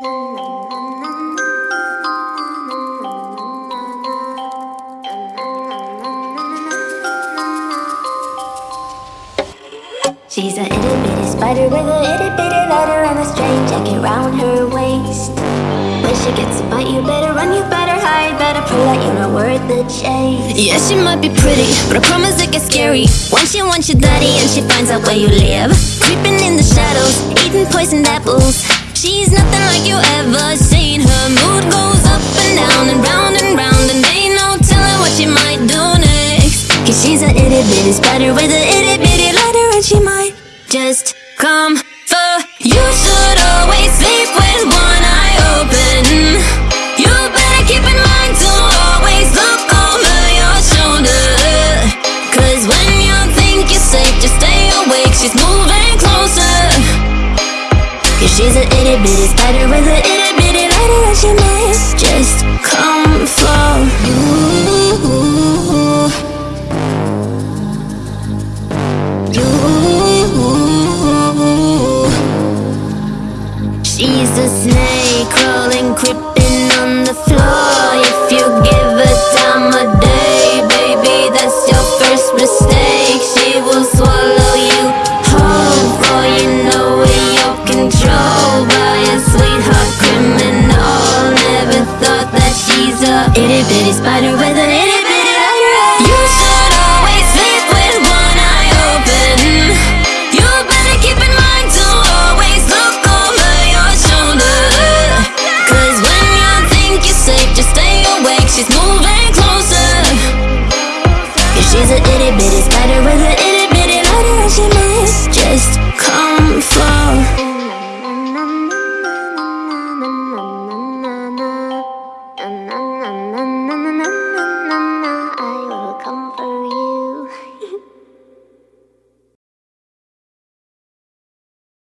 She's a itty bitty spider with a itty bitty letter and a string jacket round her waist. When she gets a bite, you better run, you better hide, better pray that you're not worth the chase. Yeah, she might be pretty, but I promise it gets scary When she wants your daddy and she finds out where you live Creeping in the shadows, eating poisoned apples She's nothing like you ever seen. Her mood goes up and down and round and round And ain't no telling what she might do next. Cause she's a itty bitty spider with a itty bitty letter And she might just come she's a itty bitty spider with a itty bitty letter And she might just come for you you She's a snake crawling, creeping with a little bit of You should always sleep with one eye open. You better keep in mind to always look over your when you think you're safe, just stay awake. She's moving closer. Cause she's an itty bitty spider with a